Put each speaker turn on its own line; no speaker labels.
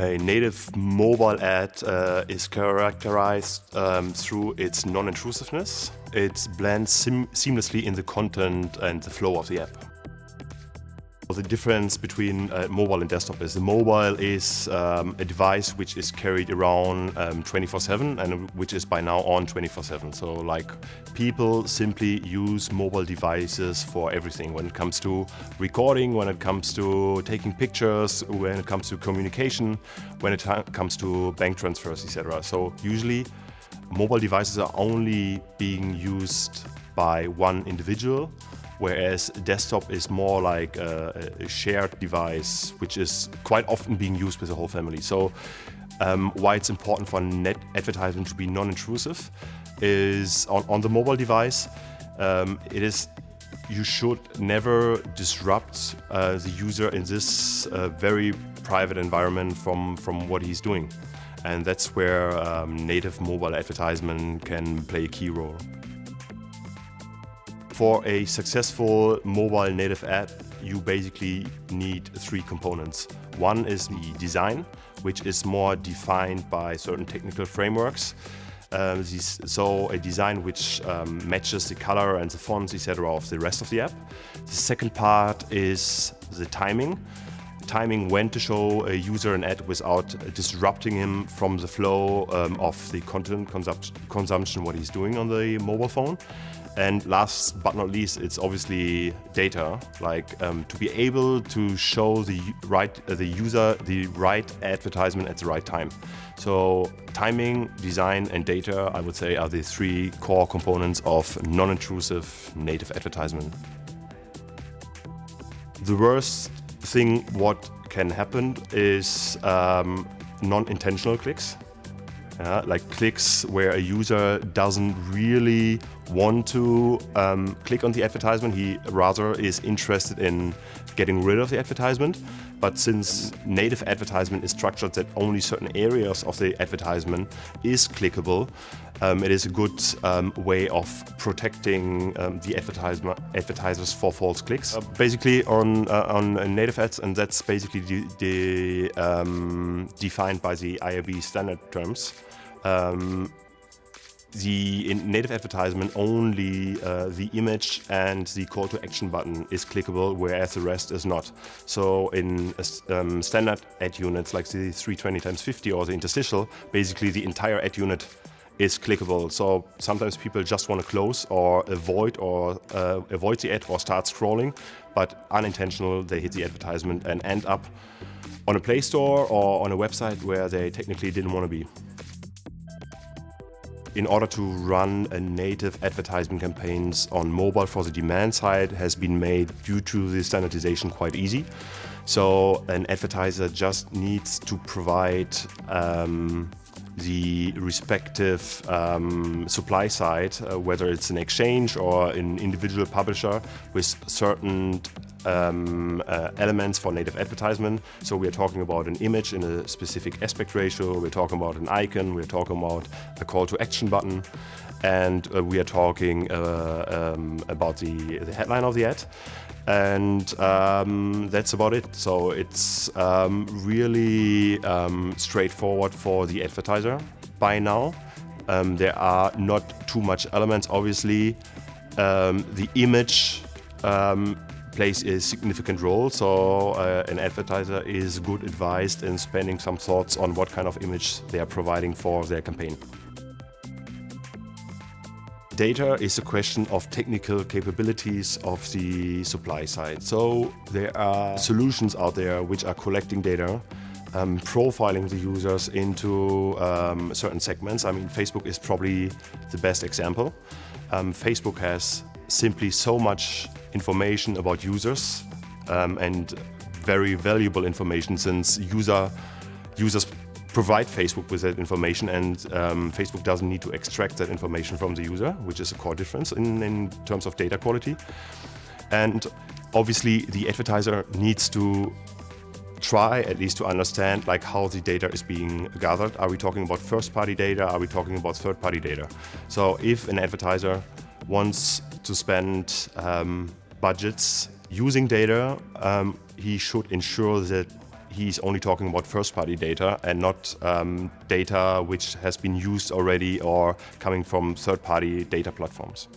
A native mobile ad uh, is characterized um, through its non-intrusiveness. It blends seamlessly in the content and the flow of the app. The difference between uh, mobile and desktop is the mobile is um, a device which is carried around 24-7 um, and which is by now on 24-7. So like people simply use mobile devices for everything when it comes to recording, when it comes to taking pictures, when it comes to communication, when it comes to bank transfers, etc. So usually mobile devices are only being used by one individual whereas desktop is more like a, a, shared device, which is quite often being used with the whole family. So um, why it's important for net advertisement to be non-intrusive is on, on, the mobile device, um, it is you should never disrupt uh, the user in this uh, very private environment from, from what he's doing. And that's where um, native mobile advertisement can play a key role. For a successful mobile native app, you basically need three components. One is the design, which is more defined by certain technical frameworks. Uh, so a design which um, matches the color and the fonts, etc. of the rest of the app. The second part is the timing. Timing when to show a user an ad without disrupting him from the flow um, of the content consumption, what he's doing on the mobile phone. And last but not least, it's obviously data, like um, to be able to show the right uh, the user the right advertisement at the right time. So timing, design, and data, I would say, are the three core components of non-intrusive native advertisement. The worst thing what can happen is um, non-intentional clicks. Yeah, like clicks where a user doesn't really want to um, click on the advertisement, he rather is interested in getting rid of the advertisement. But since native advertisement is structured that only certain areas of the advertisement is clickable, um, it is a good um, way of protecting um, the advertisers for false clicks. Uh, basically on uh, on native ads, and that's basically the, the um, defined by the IAB standard terms. The in native advertisement only uh, the image and the call to action button is clickable whereas the rest is not. So in um, standard ad units like the 320 times 50 or the interstitial basically the entire ad unit is clickable. So sometimes people just want to close or avoid or uh, avoid the ad or start scrolling but unintentional they hit the advertisement and end up on a play store or on a website where they technically didn't want to be in order to run a native advertising campaigns on mobile for the demand side has been made due to the standardization quite easy. So an advertiser just needs to provide um, the respective um, supply side, uh, whether it's an exchange or an individual publisher with certain um, uh, elements for native advertisement. So we're talking about an image in a specific aspect ratio, we're talking about an icon, we're talking about a call to action button, and uh, we are talking uh, um, about the, the headline of the ad. And um, that's about it. So it's um, really um, straightforward for the advertiser by now. Um, there are not too much elements, obviously. the image um, plays a significant role. So uh, an advertiser is good advised in spending some thoughts on what kind of image they are providing for their campaign. Data is a question of technical capabilities of the supply side. So there are solutions out there which are collecting data um, profiling the users into um, certain segments. I mean, Facebook is probably the best example. Um, Facebook has simply so much information about users um, and very valuable information since user users provide Facebook with that information and um, Facebook doesn't need to extract that information from the user, which is a core difference in, in terms of data quality. And obviously the advertiser needs to try at least to understand like how the data is being gathered. Are we talking about first party data? Are we talking about third party data? So if an advertiser wants to spend um, budgets using data, um, he should ensure that he's only talking about first-party data and not um, data which has been used already or coming from third-party data platforms.